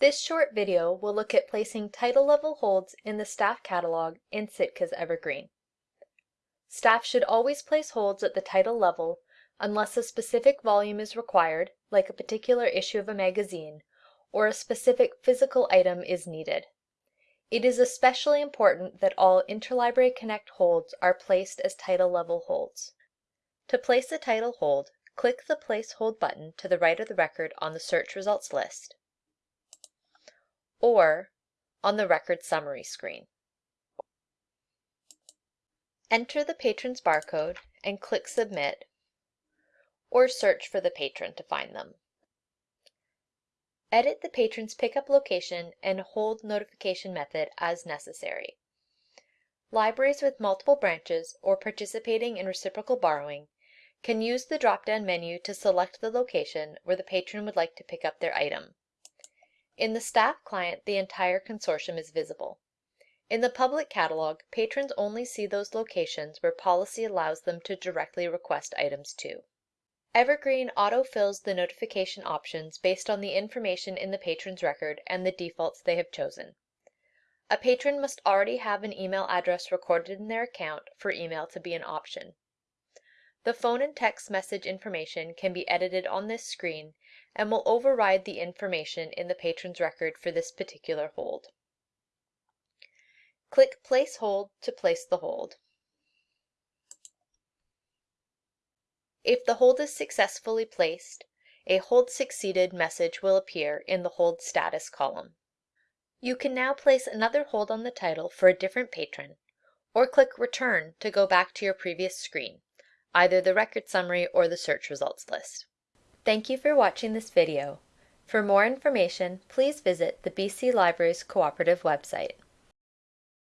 This short video will look at placing title level holds in the staff catalog in Sitka's Evergreen. Staff should always place holds at the title level unless a specific volume is required, like a particular issue of a magazine, or a specific physical item is needed. It is especially important that all Interlibrary Connect holds are placed as title level holds. To place a title hold, click the Place Hold button to the right of the record on the search results list or on the record summary screen. Enter the patron's barcode and click Submit, or search for the patron to find them. Edit the patron's pickup location and hold notification method as necessary. Libraries with multiple branches or participating in reciprocal borrowing can use the drop-down menu to select the location where the patron would like to pick up their item. In the staff client, the entire consortium is visible. In the public catalog, patrons only see those locations where policy allows them to directly request items to. Evergreen auto-fills the notification options based on the information in the patron's record and the defaults they have chosen. A patron must already have an email address recorded in their account for email to be an option. The phone and text message information can be edited on this screen and will override the information in the patron's record for this particular hold. Click Place Hold to place the hold. If the hold is successfully placed, a Hold Succeeded message will appear in the Hold Status column. You can now place another hold on the title for a different patron, or click Return to go back to your previous screen, either the record summary or the search results list. Thank you for watching this video. For more information, please visit the BC Libraries Cooperative website.